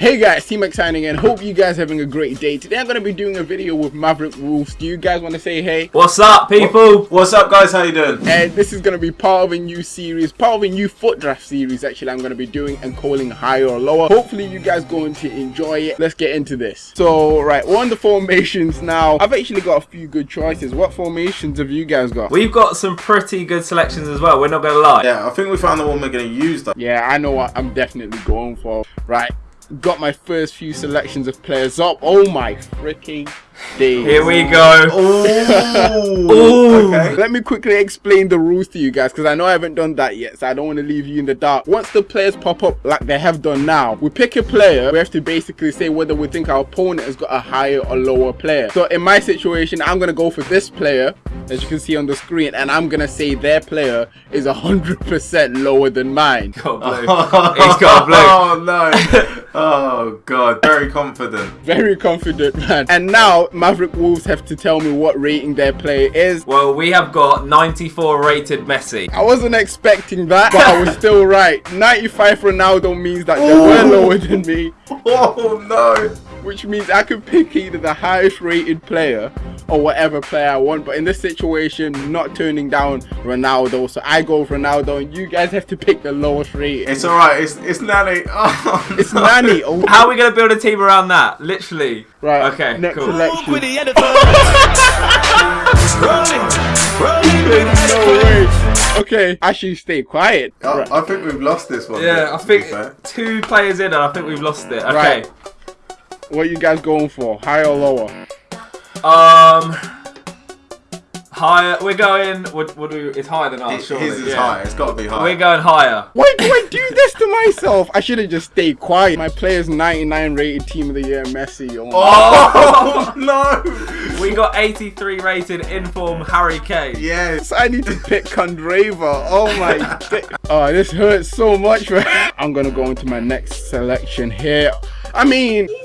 Hey guys, T-Max signing in. Hope you guys having a great day. Today I'm going to be doing a video with Maverick Wolves. Do you guys want to say hey? What's up, people? What's up, guys? How you doing? And this is going to be part of a new series, part of a new FUT draft series actually I'm going to be doing and calling higher or lower. Hopefully you guys going to enjoy it. Let's get into this. So, right, we're on the formations now. I've actually got a few good choices. What formations have you guys got? We've got some pretty good selections as well, we're not going to lie. Yeah, I think we found the one we're going to use, though. Yeah, I know what I'm definitely going for. Right, got my first few selections of players up. Oh my freaking days. Here we go. Oh. Ooh. okay. Let me quickly explain the rules to you guys because I know I haven't done that yet, so I don't want to leave you in the dark. Once the players pop up like they have done now, we pick a player. We have to basically say whether we think our opponent has got a higher or lower player. So in my situation, I'm going to go for this player, as you can see on the screen, and I'm going to say their player is 100% lower than mine. Got blue. He's got blue. Oh, no. Oh, God. Very confident. Very confident, man. And now, Maverick Wolves have to tell me what rating their player is. Well, we have got 94 rated Messi. I wasn't expecting that, but I was still right. 95 Ronaldo means that they were lower than me, Oh, no. Which means I could pick either the highest rated player or whatever player I want. But in this situation, not turning down Ronaldo, so I go with Ronaldo, and you guys have to pick the lowest rated. It's all right. It's, it's Nani. Oh, It's no. Nani. Oh, How are we going to build a team around that? Literally. right. Okay, Next cool. selection. with the editor. rolling, rolling No way. Okay, actually stay quiet. I, Right. I think we've lost this one. Yeah, I think two players in and I think we've lost it. Okay. Right. What you guys going for? Higher or lower? Um. Higher. We're going. What, what do It's higher than ours, His surely. is yeah. high. It's got to be high. We're going higher. Why do I do this to myself? I should have just stayed quiet. My player's 99 rated team of the year, Messi. Oh, Oh, no. We got 83 rated inform Harry Kane. Yes. I need to pick Candreva. Oh my di- Oh, this hurts so much. man. I'm gonna go into my next selection here. I mean, Jesus Christ.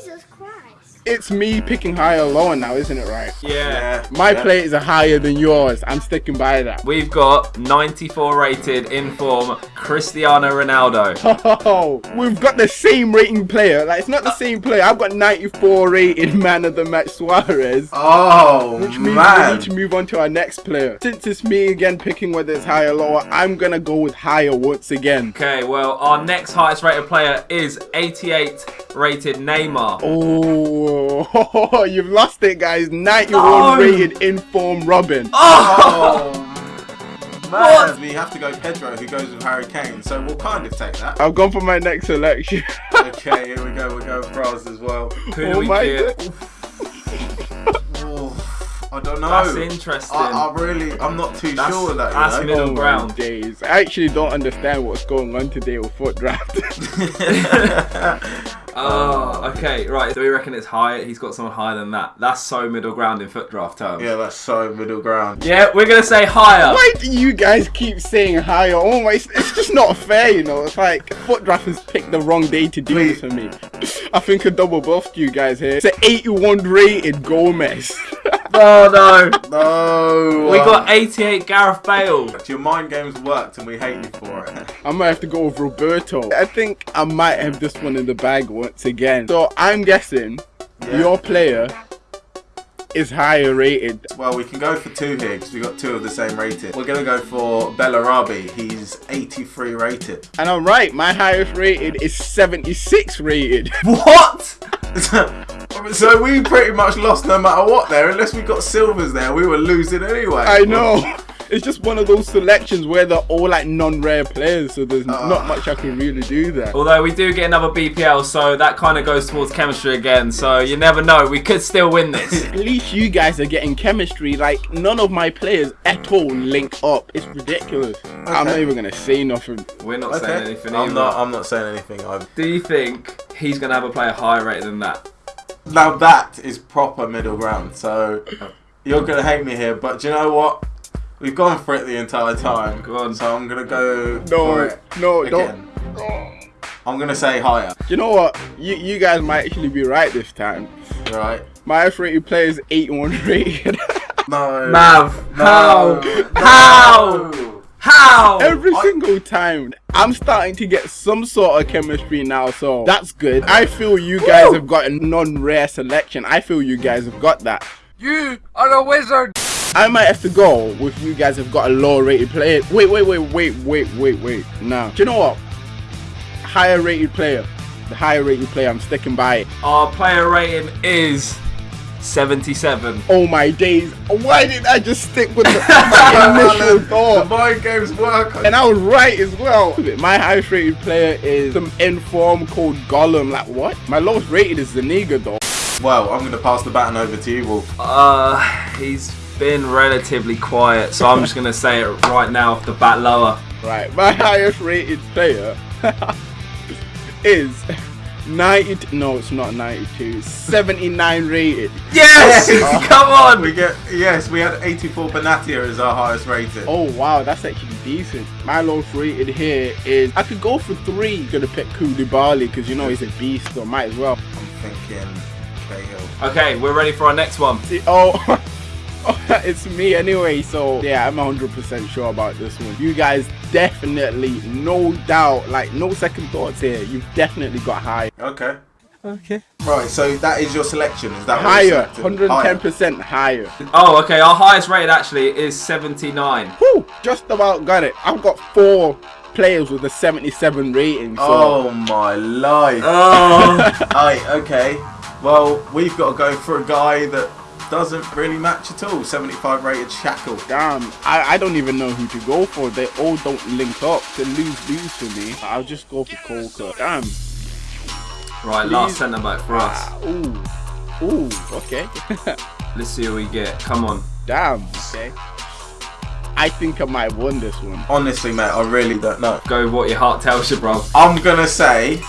It's me picking higher or lower now, isn't it right? Yeah. Yeah. My yeah. play is higher than yours. I'm sticking by that. We've got 94 rated in form Cristiano Ronaldo. Oh, we've got the same rating player. Like it's not the same player. I've got 94 rated man of the match Suarez. Oh, Which means we need to move on to our next player. Since it's me again picking whether it's higher or lower, I'm gonna go with higher once again. Okay, well, our next highest rated player is 88 rated Neymar. Oh, you've lost it, guys. 91 No. rated inform Robben. Oh! Oh, man. We have to go Pedro, who goes with Harry Kane. So we'll kind of take that. I've gone for my next selection. Okay, here we go. We're going France as well. Who do oh we my get? Oh, I don't know. That's interesting. I, I really, I'm not too That's- sure with that. that's you middle Oh ground. days. I actually don't understand what's going on today with FUT draft. know. Oh, okay, right. So we reckon it's higher. He's got someone higher than that. That's so middle ground in FUT draft terms. yeah, that's so middle ground. Yeah, we're gonna say higher. Why do you guys keep saying higher? Oh my, it's it's just not fair, you know. It's like FUT draft has picked the wrong day to do this for me. I think I double buffed you guys here. It's an 81 rated Gomez. Oh no. No. We got 88 Gareth Bale. Your mind games worked, and we hate you for it. I might have to go with Roberto. I think I might have this one in the bag once again. So I'm guessing Yeah. your player is higher rated. Well, we can go for two here because we got two of the same rated. We're gonna go for Bellarabi. He's 83 rated. And I'm right, my highest rated is 76 rated. What? Um, so we pretty much lost no matter what there, unless we got silvers there. We were losing anyway. I know. It's just one of those selections where they're all like non-rare players, so there's ah. not much I can really do there. Although we do get another BPL, so that kind of goes towards chemistry again. So you never know. We could still win this. At least you guys are getting chemistry. Like none of my players at all link up. It's ridiculous. I'm not even gonna say nothing. We're not saying anything I'm either. not. I'm not saying anything. Either. Do you think he's gonna have a player higher rated than that? Now that is proper middle ground. So you're gonna hate me here, but do you know what? We've gone for it the entire time. Go on. So I'm gonna go No, for it no, again. don't. I'm gonna say higher. You know what? You you guys might actually be right this time. Right? My F rated player is 81 rated. No. Mav, No. how? No. How? How? Every I- single time. I'm starting to get some sort of chemistry now, so that's good. I feel you guys have got a non-rare selection. I feel you guys have got that. You are a wizard. I might have to go with you guys have got a lower rated player. Wait, wait, wait, wait, wait, wait, wait. Nah. Do you know what? Higher rated player. The higher rated player, I'm sticking by it. Our player rating is 77. Oh my days. Why didn't I just stick with the, my initial The mind games work. And I was right as well. My highest rated player is some inform called Gollum. Like what? My lowest rated is Zaniga though. Well, I'm going to pass the baton over to you, Wolf. Uh, he's been relatively quiet, so I'm just gonna say it right now off the bat lower. Right. My highest rated player is 90. No, it's not 92. 79 rated. Yes! Come on! We get yes, we had 84 Benatia as our highest rated. Oh wow, that's actually decent. My lowest rated here is I could go for three. Gonna pick Koulibaly because you know he's a beast, so might as well. I'm thinking Cahill. Okay, we're ready for our next one. See, oh, oh, it's me anyway. So yeah, I'm 100% sure about this one. You guys definitely, no doubt, like no second thoughts here. You've definitely got high. Okay. Okay. Right, so that is your selection. Is that Higher, 110% higher. Oh, okay, our highest rated actually is 79. Whew, just about got it. I've got four players with a 77 rating. So Oh my life. Oh, Aye, okay. Well, we've got to go for a guy that doesn't really match at all. 75 rated Shackle. damn, I, I don't even know who to go for. They all don't link up. They lose lose for me. I'll just go for Coker. Damn. right, last centre back for us. Ah, ooh. Ooh, okay. Let's see what we get. Come on. Damn, okay. I think I might won this one. Honestly, mate, I really don't know. Go what your heart tells you, bro. I'm going to say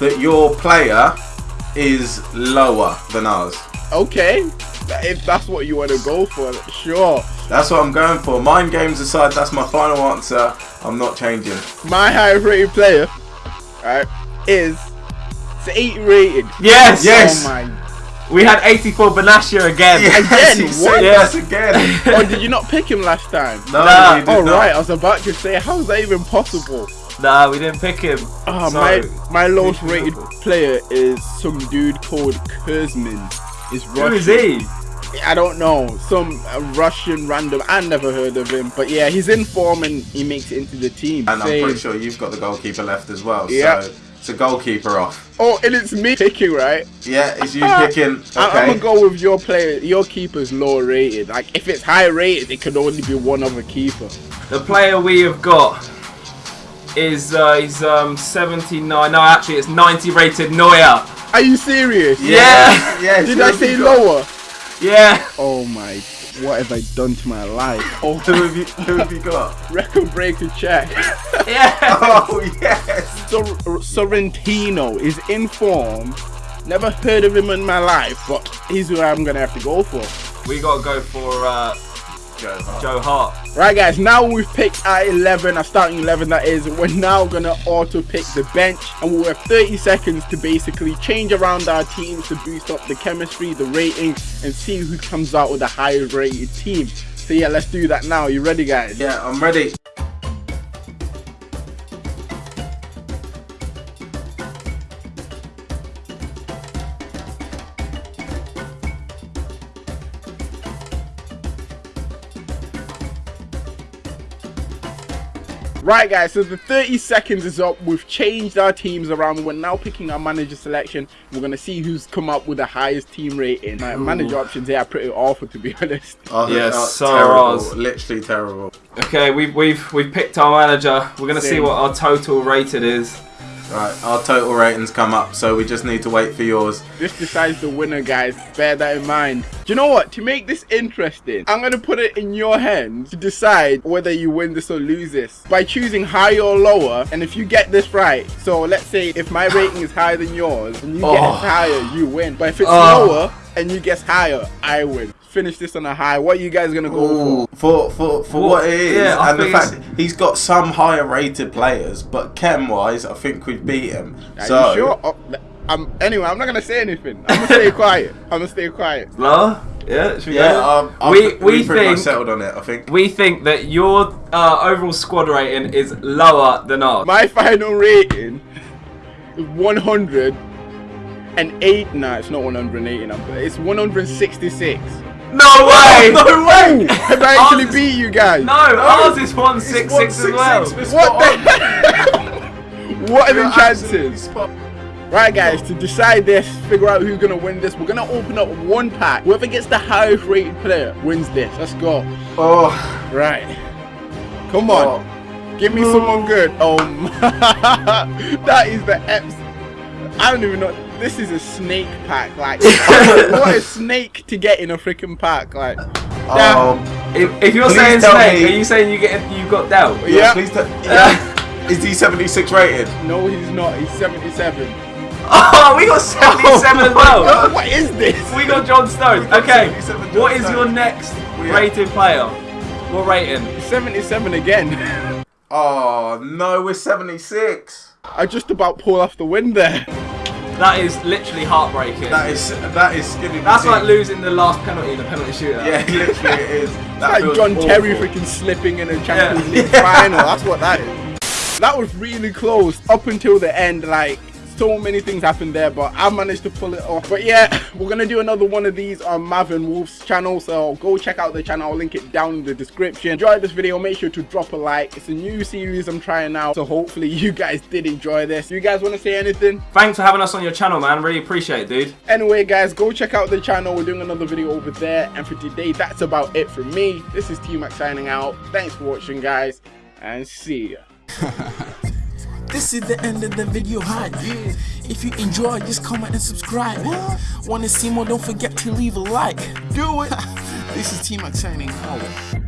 that your player is lower than ours. Okay, if that's what you want to go for, sure. That's what I'm going for. Mind games aside, that's my final answer. I'm not changing. My highest rated player, right, is it's 80 rated. Yes! Oh yes! Oh my. We had 84 Benatia again. Again? What? Yes. yes again. Oh, did you not pick him last time? No, Nah. Oh not. right, I was about to say, how is that even possible? Nah, we didn't pick him. Ah, oh, So, my my lowest rated player is some dude called Kurzman. Is Who is he? I don't know, some Russian random. I never heard of him, but yeah, he's in form and he makes it into the team. And I'm pretty sure you've got the goalkeeper left as well. Yeah. So it's a goalkeeper off. Oh, and it's me picking, right? Yeah, it's you picking. Okay. I- I'm gonna go with your player. Your keeper's lower rated. Like if it's high rated, it could only be one other keeper. The player we have got is uh, he's um 79. No, actually, it's 90 rated Neuer. Are you serious? Yeah. Yes. Did I have say you got? lower? Yeah. Oh my! What have I done to my life? Oh, Who have you? Who have you got? record breaker check. Yeah. Oh yes. Sor- Sorrentino is in form. Never heard of him in my life, but he's who I'm gonna have to go for. We gotta go for uh, Joe Hart. Right, guys. Now we've picked our 11, our starting 11. That is. We're now gonna auto pick the bench, and we'll have 30 seconds to basically change around our teams to boost up the chemistry, the rating, and see who comes out with the highest rated team. So yeah, let's do that now. You ready, guys? Yeah, I'm ready. Right, guys, so the 30 seconds is up. We've changed our teams around. We're now picking our manager selection. We're going to see who's come up with the highest team rating. My manager options here are pretty awful, to be honest. Oh, Yes, oh, so terrible. Literally terrible. Okay, we've we've we've picked our manager. We're gonna see what our total rated is. Right, our total ratings come up, so we just need to wait for yours. This decides the winner, guys. Bear that in mind. Do you know what? To make this interesting, I'm going to put it in your hands to decide whether you win this or lose this by choosing higher or lower. And if you get this right, so let's say if my rating is higher than yours and you Oh. guess higher, you win. But if it's Oh. lower and you guess higher, I win. Finish this on a high. What are you guys going to go for? For for for Well, what it is, yeah, and the fact it's- he's got some higher rated players, but chem wise, I think we've beat him. Are so you sure? Oh, I'm, anyway, I'm not going to say anything. I'm going to stay quiet. I'm going to stay quiet. Lower? Yeah, should we Yeah, go? um, we we we pretty much think settled on it. I think. we think that your uh, overall squad rating is lower than ours. My final rating is 108. Nah, it's not 180 number. It's 166. No way! no way! Have I actually Ours beat you guys? No, ours is one six six as well. What the? what are the chances? Right, guys, to decide this, figure out who's gonna win this, we're gonna open up one pack. Whoever gets the highest rated player wins this. Let's go. Oh, Right. Come on. oh. Give me someone good. Oh, my. that is the Eps. I don't even know. This is a snake pack. Like, what a snake to get in a freaking pack. Like, Um, If, if you're saying snake, me- are you saying you get you got dealt? yeah, Yeah. please. T- yeah. Is he 76 rated? no, he's not. He's 77. Oh, we got 77 as well. what is this? We got John Stones. Got Okay, John what is your next We- rated player? What rating? 77 again. Oh no, we're 76. I just about pulled off the win there. That is literally heartbreaking. That is that is skinny. That's petite. like losing the last penalty in the penalty shootout. Yeah, literally it is. That like John awful. Terry freaking slipping in a Champions Yeah. League final. That's what that is. That was really close up until the end. Like so many things happened there, but I managed to pull it off. But yeah, we're gonna do another one of these on Mavin Wolf's channel. So go check out the channel. I'll link it down in the description. Enjoy this video. Make sure to drop a like. It's a new series I'm trying out. So hopefully you guys did enjoy this. You guys want to say anything? Thanks for having us on your channel, man. Really appreciate it, dude. Anyway, guys, go check out the channel. We're doing another video over there. And for today, that's about it from me. This is T-Mac signing out. Thanks for watching, guys, and see ya. This is the end of the video hype. If you enjoy, just comment and subscribe. Wanna see more? Don't forget to leave a like. Do it. this is T Mac signing out.